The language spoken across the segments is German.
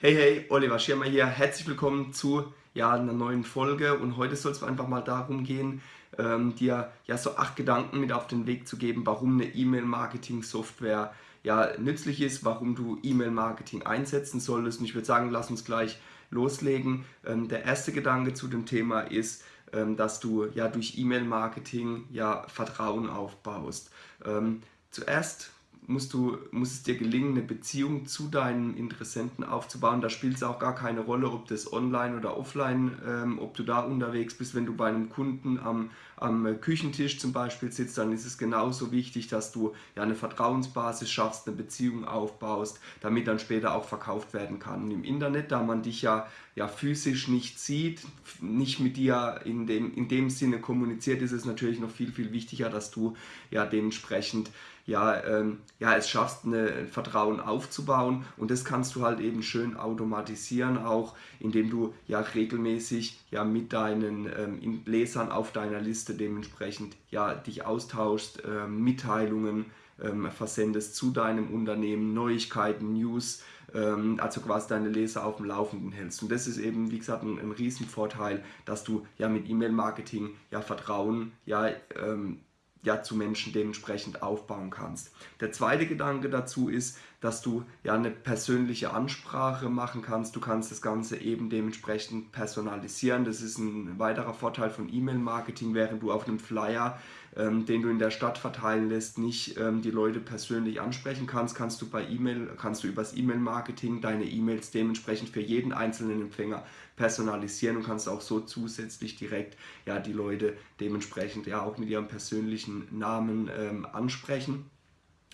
Hey, hey, Oliver Schirmer hier. Herzlich willkommen zu ja, einer neuen Folge und heute soll es einfach mal darum gehen, ähm, dir ja so acht Gedanken mit auf den Weg zu geben, warum eine E-Mail-Marketing-Software ja nützlich ist, warum du E-Mail-Marketing einsetzen solltest und ich würde sagen, lass uns gleich loslegen. Ähm, der erste Gedanke zu dem Thema ist, ähm, dass du ja durch E-Mail-Marketing ja Vertrauen aufbaust. Ähm, zuerst musst du, muss es dir gelingen, eine Beziehung zu deinen Interessenten aufzubauen. Da spielt es auch gar keine Rolle, ob das online oder offline, ähm, ob du da unterwegs bist. Wenn du bei einem Kunden am, am Küchentisch zum Beispiel sitzt, dann ist es genauso wichtig, dass du ja eine Vertrauensbasis schaffst, eine Beziehung aufbaust, damit dann später auch verkauft werden kann. Und im Internet, da man dich ja, ja physisch nicht sieht, nicht mit dir in dem, in dem Sinne kommuniziert, ist es natürlich noch viel, viel wichtiger, dass du ja dementsprechend ja, ähm, ja, es schaffst, ein Vertrauen aufzubauen und das kannst du halt eben schön automatisieren, auch indem du ja regelmäßig ja mit deinen ähm, Lesern auf deiner Liste dementsprechend ja dich austauschst, ähm, Mitteilungen ähm, versendest zu deinem Unternehmen, Neuigkeiten, News, ähm, also quasi deine Leser auf dem Laufenden hältst. Und das ist eben, wie gesagt, ein, ein Riesenvorteil, dass du ja mit E-Mail-Marketing ja Vertrauen ja ähm, ja, zu Menschen dementsprechend aufbauen kannst. Der zweite Gedanke dazu ist, dass du ja eine persönliche Ansprache machen kannst. Du kannst das Ganze eben dementsprechend personalisieren. Das ist ein weiterer Vorteil von E-Mail-Marketing, während du auf einem Flyer, ähm, den du in der Stadt verteilen lässt, nicht ähm, die Leute persönlich ansprechen kannst, kannst du bei E-Mail, kannst du übers E-Mail-Marketing deine E-Mails dementsprechend für jeden einzelnen Empfänger personalisieren und kannst auch so zusätzlich direkt ja die Leute dementsprechend ja auch mit ihrem persönlichen Namen ähm, ansprechen.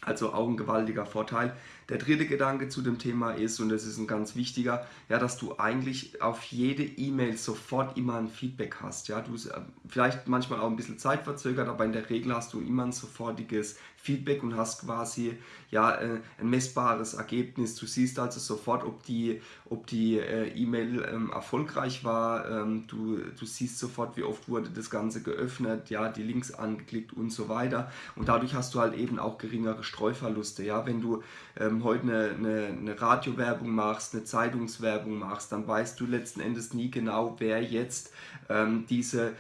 Also auch ein gewaltiger Vorteil. Der dritte Gedanke zu dem Thema ist, und das ist ein ganz wichtiger, ja, dass du eigentlich auf jede E-Mail sofort immer ein Feedback hast. Ja, du äh, vielleicht manchmal auch ein bisschen zeitverzögert, aber in der Regel hast du immer ein sofortiges Feedback und hast quasi ja, äh, ein messbares Ergebnis. Du siehst also sofort, ob die, ob die äh, E-Mail ähm, erfolgreich war. Ähm, du, du siehst sofort, wie oft wurde das Ganze geöffnet, ja, die Links angeklickt und so weiter. Und dadurch hast du halt eben auch geringere Streuverluste. Ja? Wenn du ähm, heute eine, eine, eine Radiowerbung machst, eine Zeitungswerbung machst, dann weißt du letzten Endes nie genau, wer jetzt ähm, diese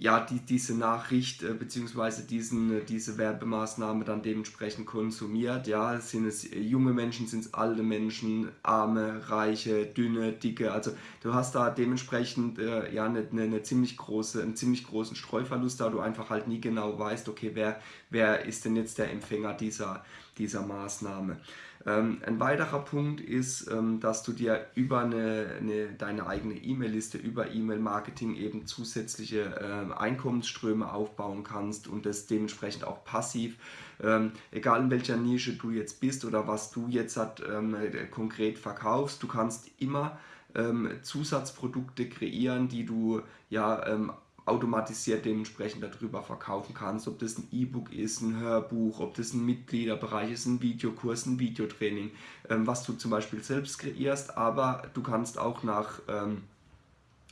ja, die, diese Nachricht äh, bzw. Diesen, diese Werbemaßnahme dann dementsprechend konsumiert. Ja, sind es junge Menschen, sind es alte Menschen, arme, reiche, dünne, dicke. Also du hast da dementsprechend äh, ja eine, eine, eine, ziemlich große, einen ziemlich großen Streuverlust, da du einfach halt nie genau weißt, okay, wer, wer ist denn jetzt der Empfänger dieser, dieser Maßnahme. Ähm, ein weiterer Punkt ist, ähm, dass du dir über eine, eine deine eigene E-Mail-Liste, über E-Mail-Marketing eben zusätzliche äh, Einkommensströme aufbauen kannst und das dementsprechend auch passiv, ähm, egal in welcher Nische du jetzt bist oder was du jetzt hat, ähm, konkret verkaufst, du kannst immer ähm, Zusatzprodukte kreieren, die du ja ähm, automatisiert dementsprechend darüber verkaufen kannst, ob das ein E-Book ist, ein Hörbuch, ob das ein Mitgliederbereich ist, ein Videokurs, ein Videotraining, ähm, was du zum Beispiel selbst kreierst, aber du kannst auch nach, ähm,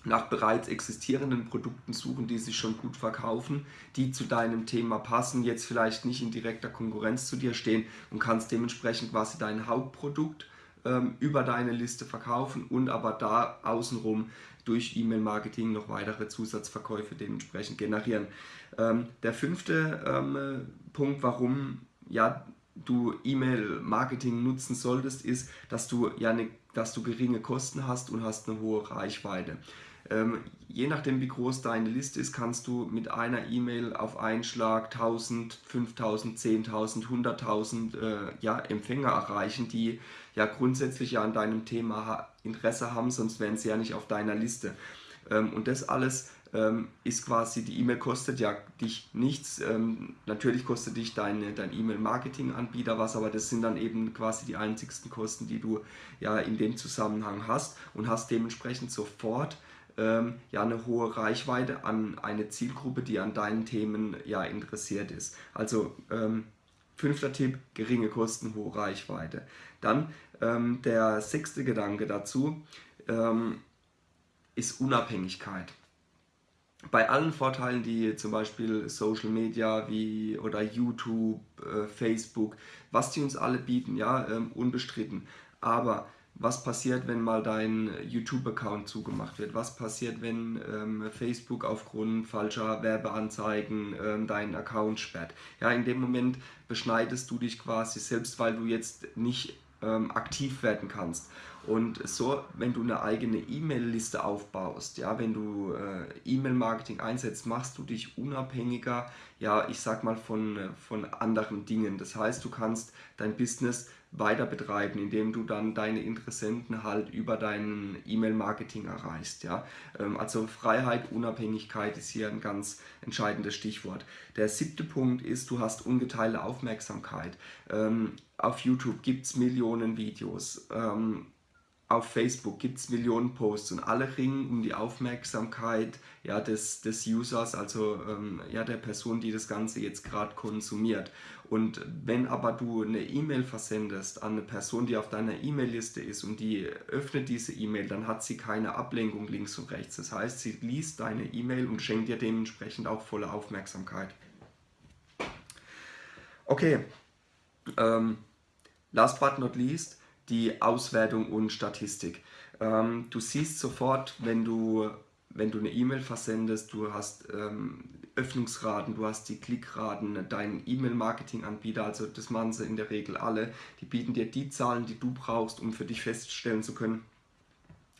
nach bereits existierenden Produkten suchen, die sich schon gut verkaufen, die zu deinem Thema passen, jetzt vielleicht nicht in direkter Konkurrenz zu dir stehen und kannst dementsprechend quasi dein Hauptprodukt ähm, über deine Liste verkaufen und aber da außenrum durch E-Mail-Marketing noch weitere Zusatzverkäufe dementsprechend generieren. Ähm, der fünfte ähm, Punkt, warum ja, du E-Mail-Marketing nutzen solltest, ist, dass du, ja ne, dass du geringe Kosten hast und hast eine hohe Reichweite. Ähm, je nachdem wie groß deine Liste ist, kannst du mit einer E-Mail auf einen Schlag 1000, 5000, 10.000, 100.000 äh, ja, Empfänger erreichen, die ja grundsätzlich ja an deinem Thema Interesse haben, sonst wären sie ja nicht auf deiner Liste. Ähm, und das alles ähm, ist quasi, die E-Mail kostet ja dich nichts. Ähm, natürlich kostet dich deine, dein E-Mail-Marketing-Anbieter was, aber das sind dann eben quasi die einzigsten Kosten, die du ja in dem Zusammenhang hast und hast dementsprechend sofort ähm, ja eine hohe Reichweite an eine Zielgruppe, die an deinen Themen ja interessiert ist. Also ähm, fünfter Tipp, geringe Kosten, hohe Reichweite. Dann ähm, der sechste Gedanke dazu ähm, ist Unabhängigkeit. Bei allen Vorteilen, die zum Beispiel Social Media wie oder YouTube, äh, Facebook, was die uns alle bieten, ja, ähm, unbestritten. Aber was passiert, wenn mal dein YouTube-Account zugemacht wird? Was passiert, wenn ähm, Facebook aufgrund falscher Werbeanzeigen ähm, deinen Account sperrt? Ja, in dem Moment beschneidest du dich quasi selbst, weil du jetzt nicht ähm, aktiv werden kannst. Und so, wenn du eine eigene E-Mail-Liste aufbaust, ja, wenn du äh, E-Mail-Marketing einsetzt, machst du dich unabhängiger, ja, ich sag mal von, von anderen Dingen. Das heißt, du kannst dein Business weiter betreiben, indem du dann deine Interessenten halt über dein E-Mail-Marketing erreichst. Ja? Ähm, also Freiheit, Unabhängigkeit ist hier ein ganz entscheidendes Stichwort. Der siebte Punkt ist, du hast ungeteilte Aufmerksamkeit. Ähm, auf YouTube gibt es Millionen Videos. Auf Facebook gibt es Millionen Posts und alle ringen um die Aufmerksamkeit ja, des, des Users, also ähm, ja, der Person, die das Ganze jetzt gerade konsumiert. Und wenn aber du eine E-Mail versendest an eine Person, die auf deiner E-Mail-Liste ist und die öffnet diese E-Mail, dann hat sie keine Ablenkung links und rechts. Das heißt, sie liest deine E-Mail und schenkt dir dementsprechend auch volle Aufmerksamkeit. Okay, ähm, last but not least, die Auswertung und Statistik. Ähm, du siehst sofort, wenn du, wenn du eine E-Mail versendest, du hast ähm, Öffnungsraten, du hast die Klickraten, dein E-Mail-Marketing-Anbieter, also das machen sie in der Regel alle, die bieten dir die Zahlen, die du brauchst, um für dich feststellen zu können,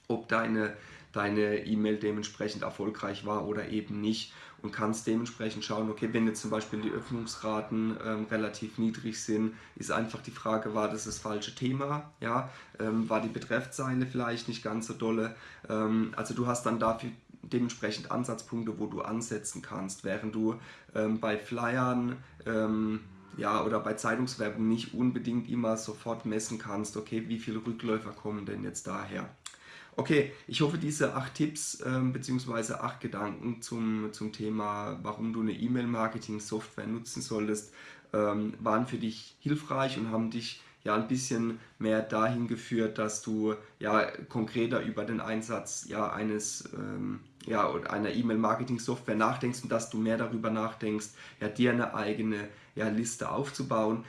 ob deine deine E-Mail dementsprechend erfolgreich war oder eben nicht und kannst dementsprechend schauen, okay, wenn jetzt zum Beispiel die Öffnungsraten ähm, relativ niedrig sind, ist einfach die Frage, war das das falsche Thema, ja, ähm, war die Betreffzeile vielleicht nicht ganz so dolle, ähm, also du hast dann dafür dementsprechend Ansatzpunkte, wo du ansetzen kannst, während du ähm, bei Flyern ähm, ja, oder bei Zeitungswerbung nicht unbedingt immer sofort messen kannst, okay, wie viele Rückläufer kommen denn jetzt daher. Okay, ich hoffe, diese acht Tipps ähm, bzw. acht Gedanken zum, zum Thema, warum du eine E-Mail-Marketing-Software nutzen solltest, ähm, waren für dich hilfreich und haben dich ja ein bisschen mehr dahin geführt, dass du ja konkreter über den Einsatz ja eines ähm, ja, einer E-Mail-Marketing-Software nachdenkst und dass du mehr darüber nachdenkst, ja, dir eine eigene ja, Liste aufzubauen.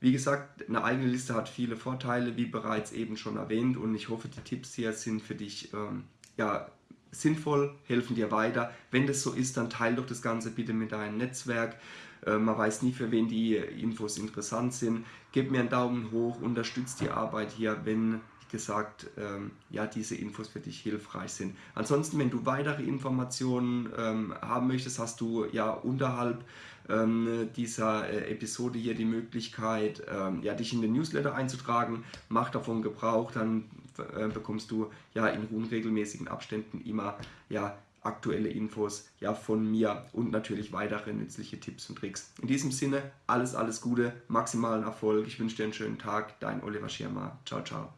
Wie gesagt, eine eigene Liste hat viele Vorteile, wie bereits eben schon erwähnt und ich hoffe, die Tipps hier sind für dich ähm, ja, sinnvoll, helfen dir weiter. Wenn das so ist, dann teile doch das Ganze bitte mit deinem Netzwerk. Äh, man weiß nie, für wen die Infos interessant sind. Gib mir einen Daumen hoch, unterstützt die Arbeit hier, wenn gesagt, ähm, ja, diese Infos für dich hilfreich sind. Ansonsten, wenn du weitere Informationen ähm, haben möchtest, hast du ja unterhalb ähm, dieser äh, Episode hier die Möglichkeit, ähm, ja, dich in den Newsletter einzutragen. Mach davon Gebrauch, dann äh, bekommst du ja in unregelmäßigen Abständen immer ja, aktuelle Infos ja, von mir und natürlich weitere nützliche Tipps und Tricks. In diesem Sinne, alles, alles Gute, maximalen Erfolg. Ich wünsche dir einen schönen Tag. Dein Oliver Schirmer. Ciao, ciao.